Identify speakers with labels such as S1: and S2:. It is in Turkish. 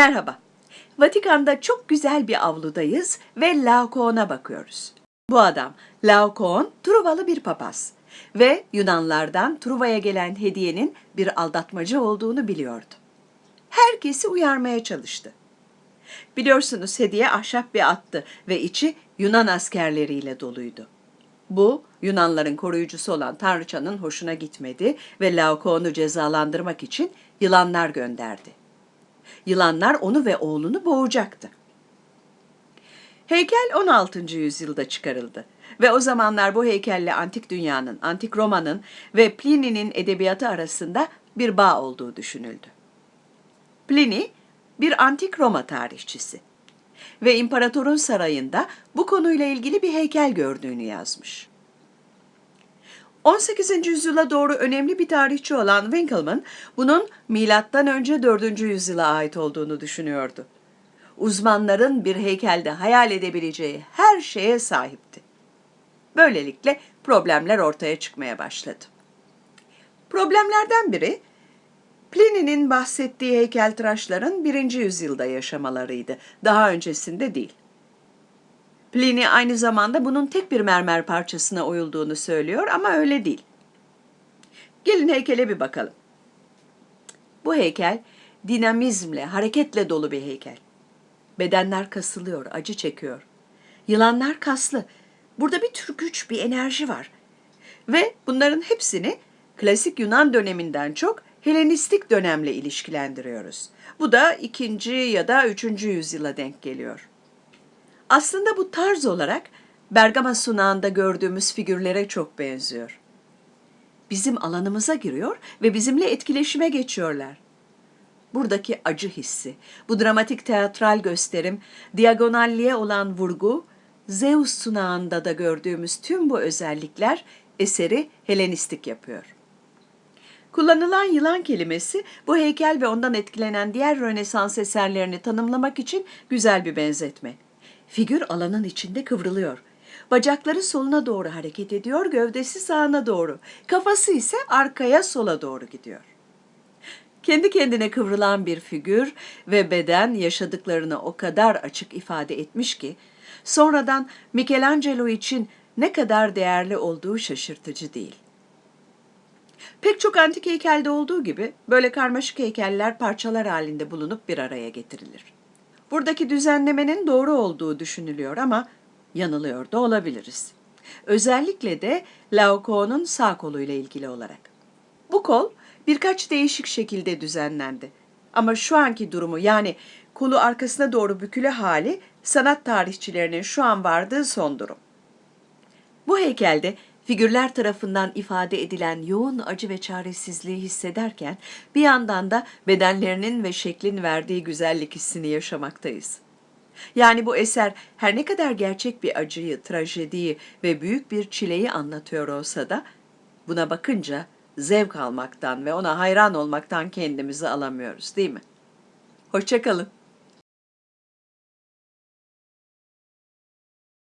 S1: Merhaba. Vatikan'da çok güzel bir avludayız ve Laokoon'a bakıyoruz. Bu adam Laokoon Truvalı bir papaz ve Yunanlardan Truva'ya gelen hediyenin bir aldatmacı olduğunu biliyordu. Herkesi uyarmaya çalıştı. Biliyorsunuz hediye ahşap bir attı ve içi Yunan askerleriyle doluydu. Bu Yunanların koruyucusu olan Tanrıçanın hoşuna gitmedi ve Laokoon'u cezalandırmak için yılanlar gönderdi. Yılanlar onu ve oğlunu boğacaktı. Heykel 16. yüzyılda çıkarıldı ve o zamanlar bu heykelle antik dünyanın, antik Roma'nın ve Pliny'nin edebiyatı arasında bir bağ olduğu düşünüldü. Pliny bir antik Roma tarihçisi ve imparatorun sarayında bu konuyla ilgili bir heykel gördüğünü yazmış. 18. yüzyıla doğru önemli bir tarihçi olan Winckelmann bunun milattan önce 4. yüzyıla ait olduğunu düşünüyordu. Uzmanların bir heykelde hayal edebileceği her şeye sahipti. Böylelikle problemler ortaya çıkmaya başladı. Problemlerden biri Pliny'nin bahsettiği heykeltıraşların 1. yüzyılda yaşamalarıydı. Daha öncesinde değil. Pliny aynı zamanda bunun tek bir mermer parçasına oyulduğunu söylüyor ama öyle değil. Gelin heykele bir bakalım. Bu heykel dinamizmle, hareketle dolu bir heykel. Bedenler kasılıyor, acı çekiyor. Yılanlar kaslı. Burada bir tür güç, bir enerji var. Ve bunların hepsini klasik Yunan döneminden çok Helenistik dönemle ilişkilendiriyoruz. Bu da ikinci ya da üçüncü yüzyıla denk geliyor. Aslında bu tarz olarak Bergama sunağında gördüğümüz figürlere çok benziyor. Bizim alanımıza giriyor ve bizimle etkileşime geçiyorlar. Buradaki acı hissi, bu dramatik teatral gösterim, diagonalliğe olan vurgu, Zeus sunağında da gördüğümüz tüm bu özellikler eseri Helenistik yapıyor. Kullanılan yılan kelimesi bu heykel ve ondan etkilenen diğer Rönesans eserlerini tanımlamak için güzel bir benzetme. Figür alanın içinde kıvrılıyor. Bacakları soluna doğru hareket ediyor, gövdesi sağına doğru. Kafası ise arkaya sola doğru gidiyor. Kendi kendine kıvrılan bir figür ve beden yaşadıklarını o kadar açık ifade etmiş ki, sonradan Michelangelo için ne kadar değerli olduğu şaşırtıcı değil. Pek çok antik heykelde olduğu gibi böyle karmaşık heykeller parçalar halinde bulunup bir araya getirilir. Buradaki düzenlemenin doğru olduğu düşünülüyor ama yanılıyor da olabiliriz. Özellikle de Laokoon'un sağ koluyla ilgili olarak. Bu kol birkaç değişik şekilde düzenlendi. Ama şu anki durumu yani kolu arkasına doğru bükülü hali sanat tarihçilerinin şu an vardığı son durum. Bu heykelde figürler tarafından ifade edilen yoğun acı ve çaresizliği hissederken bir yandan da bedenlerinin ve şeklin verdiği güzellik hissini yaşamaktayız. Yani bu eser her ne kadar gerçek bir acıyı, trajediyi ve büyük bir çileyi anlatıyor olsa da buna bakınca zevk almaktan ve ona hayran olmaktan kendimizi alamıyoruz değil mi? Hoşçakalın.